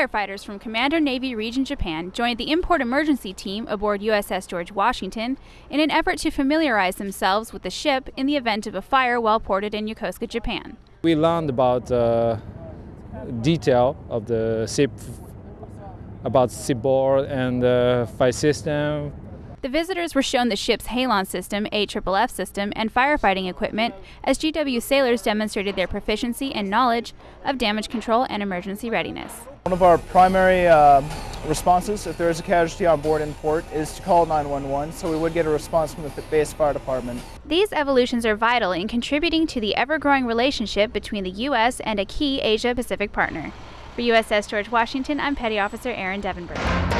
Firefighters from Commander Navy Region Japan joined the in-port emergency team aboard USS George Washington in an effort to familiarize themselves with the ship in the event of a fire while ported in Yokosuka, Japan. We learned about uh, detail of the ship, about shipboard and the fire system, the visitors were shown the ship's halon system, AFFF system, and firefighting equipment as GW sailors demonstrated their proficiency and knowledge of damage control and emergency readiness. One of our primary uh, responses, if there is a casualty on board in port, is to call 911, so we would get a response from the base fire department. These evolutions are vital in contributing to the ever-growing relationship between the U.S. and a key Asia-Pacific partner. For USS George Washington, I'm Petty Officer Aaron Devenberg.